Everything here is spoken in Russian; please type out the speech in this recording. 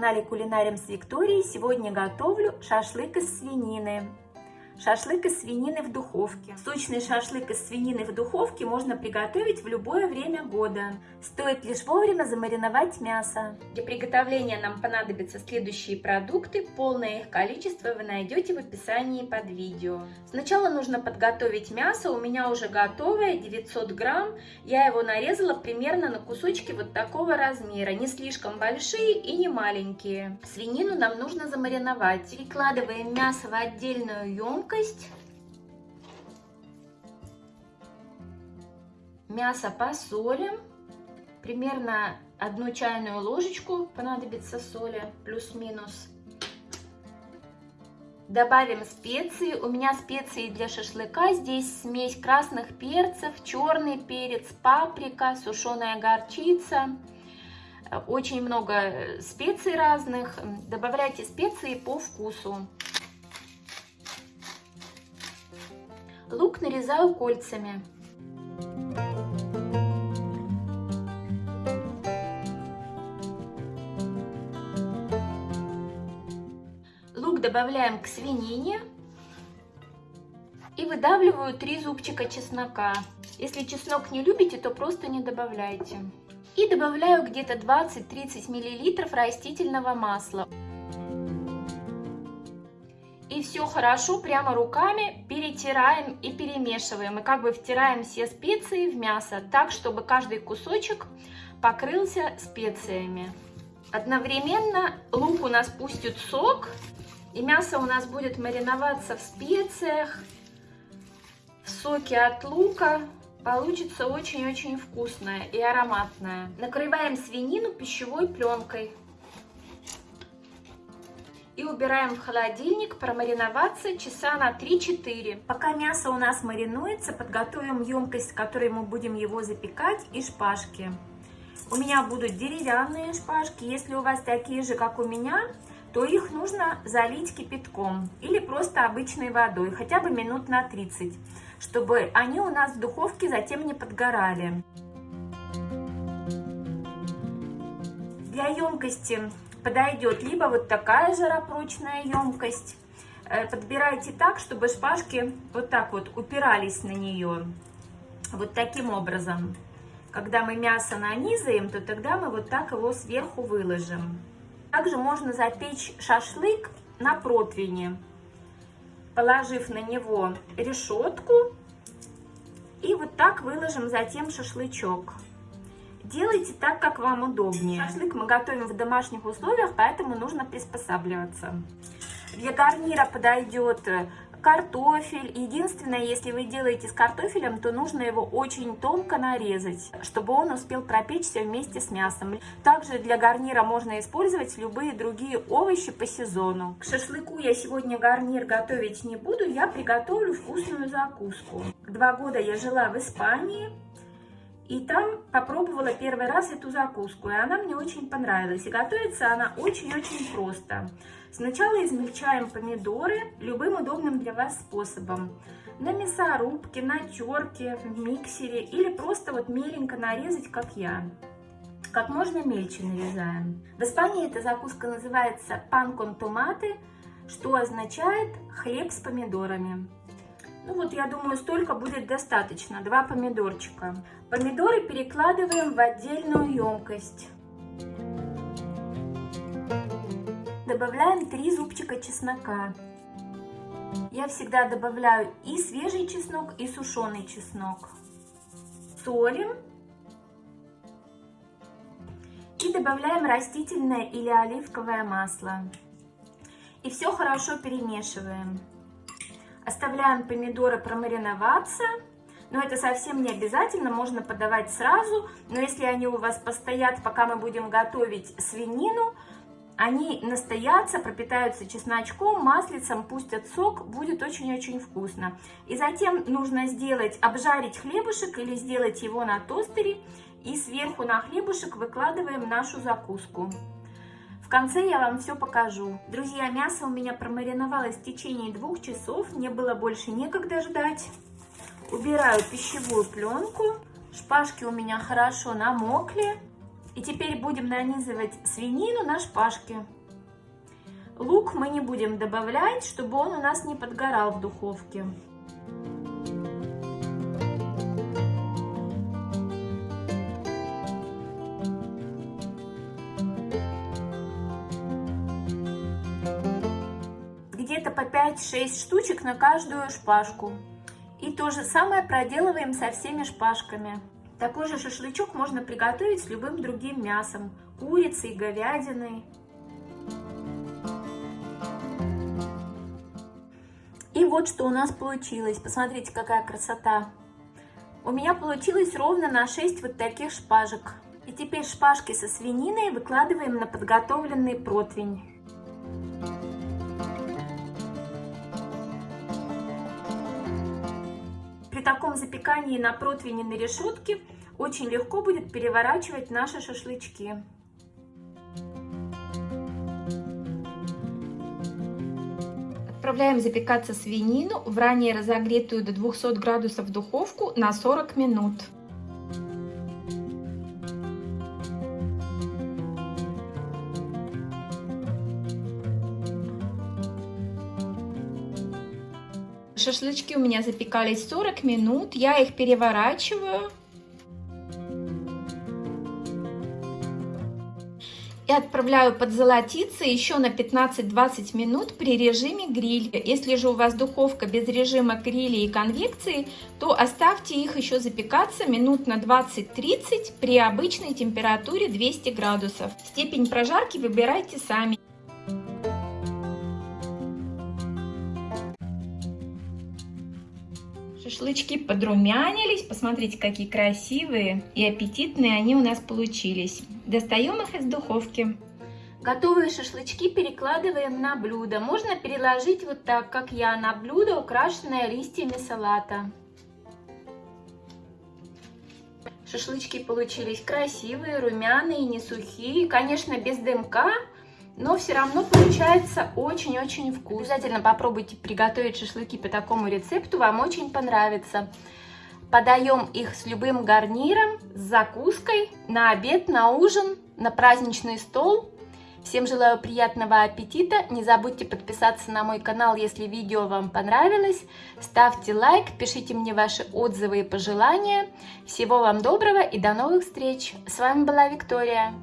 канале Кулинарим с Викторией. Сегодня готовлю шашлык из свинины. Шашлык из свинины в духовке. Сочный шашлык из свинины в духовке можно приготовить в любое время года. Стоит лишь вовремя замариновать мясо. Для приготовления нам понадобятся следующие продукты. Полное их количество вы найдете в описании под видео. Сначала нужно подготовить мясо. У меня уже готовое, 900 грамм. Я его нарезала примерно на кусочки вот такого размера. Не слишком большие и не маленькие. Свинину нам нужно замариновать. Перекладываем мясо в отдельную емкость емкость. Мясо посолим. Примерно одну чайную ложечку понадобится соли, плюс-минус. Добавим специи. У меня специи для шашлыка. Здесь смесь красных перцев, черный перец, паприка, сушеная горчица. Очень много специй разных. Добавляйте специи по вкусу. Лук нарезаю кольцами. Лук добавляем к свинине и выдавливаю 3 зубчика чеснока. Если чеснок не любите, то просто не добавляйте. И добавляю где-то 20-30 мл растительного масла. И все хорошо прямо руками перетираем и перемешиваем. И как бы втираем все специи в мясо так, чтобы каждый кусочек покрылся специями. Одновременно лук у нас пустит сок, и мясо у нас будет мариноваться в специях, в соке от лука. Получится очень-очень вкусное и ароматное. Накрываем свинину пищевой пленкой и убираем в холодильник промариноваться часа на 3-4. Пока мясо у нас маринуется, подготовим емкость, в которой мы будем его запекать, и шпажки. У меня будут деревянные шпажки. Если у вас такие же, как у меня, то их нужно залить кипятком или просто обычной водой, хотя бы минут на 30, чтобы они у нас в духовке затем не подгорали. Для емкости подойдет либо вот такая жаропрочная емкость. Э, подбирайте так, чтобы шпажки вот так вот упирались на нее. Вот таким образом. Когда мы мясо нанизаем, то тогда мы вот так его сверху выложим. Также можно запечь шашлык на противне, положив на него решетку. И вот так выложим затем шашлычок. Делайте так, как вам удобнее. Шашлык мы готовим в домашних условиях, поэтому нужно приспосабливаться. Для гарнира подойдет э, картофель. Единственное, если вы делаете с картофелем, то нужно его очень тонко нарезать, чтобы он успел пропечься вместе с мясом. Также для гарнира можно использовать любые другие овощи по сезону. К шашлыку я сегодня гарнир готовить не буду, я приготовлю вкусную закуску. Два года я жила в Испании. И там попробовала первый раз эту закуску, и она мне очень понравилась. И готовится она очень-очень просто. Сначала измельчаем помидоры любым удобным для вас способом. На мясорубке, на терке, в миксере или просто вот меленько нарезать, как я. Как можно мельче нарезаем. В Испании эта закуска называется пан кон томаты, что означает хлеб с помидорами. Ну вот, я думаю, столько будет достаточно. Два помидорчика. Помидоры перекладываем в отдельную емкость. Добавляем 3 зубчика чеснока. Я всегда добавляю и свежий чеснок, и сушеный чеснок. Солим. И добавляем растительное или оливковое масло. И все хорошо перемешиваем. Оставляем помидоры промариноваться. Но это совсем не обязательно, можно подавать сразу. Но если они у вас постоят, пока мы будем готовить свинину, они настоятся, пропитаются чесночком, маслицем, пустят сок, будет очень-очень вкусно. И затем нужно сделать, обжарить хлебушек или сделать его на тостере. И сверху на хлебушек выкладываем нашу закуску конце я вам все покажу. Друзья, мясо у меня промариновалось в течение двух часов, мне было больше некогда ждать. Убираю пищевую пленку, шпажки у меня хорошо намокли. И теперь будем нанизывать свинину на шпажки. Лук мы не будем добавлять, чтобы он у нас не подгорал в духовке. Где-то по 5-6 штучек на каждую шпажку. И то же самое проделываем со всеми шпажками. Такой же шашлычок можно приготовить с любым другим мясом, курицей, говядиной. И вот что у нас получилось. Посмотрите, какая красота. У меня получилось ровно на 6 вот таких шпажек. И теперь шпажки со свининой выкладываем на подготовленный противень. При таком запекании на противне на решетке очень легко будет переворачивать наши шашлычки. Отправляем запекаться свинину в ранее разогретую до 200 градусов духовку на 40 минут. Шашлычки у меня запекались 40 минут, я их переворачиваю. И отправляю подзолотиться еще на 15-20 минут при режиме гриль. Если же у вас духовка без режима гриля и конвекции, то оставьте их еще запекаться минут на 20-30 при обычной температуре 200 градусов. Степень прожарки выбирайте сами. Шашлычки подрумянились. Посмотрите, какие красивые и аппетитные они у нас получились. Достаем их из духовки. Готовые шашлычки перекладываем на блюдо. Можно переложить вот так, как я, на блюдо, украшенное листьями салата. Шашлычки получились красивые, румяные, не сухие. Конечно, без дымка, но все равно получается очень-очень вкусно. Обязательно попробуйте приготовить шашлыки по такому рецепту, вам очень понравится. Подаем их с любым гарниром, с закуской, на обед, на ужин, на праздничный стол. Всем желаю приятного аппетита. Не забудьте подписаться на мой канал, если видео вам понравилось. Ставьте лайк, пишите мне ваши отзывы и пожелания. Всего вам доброго и до новых встреч. С вами была Виктория.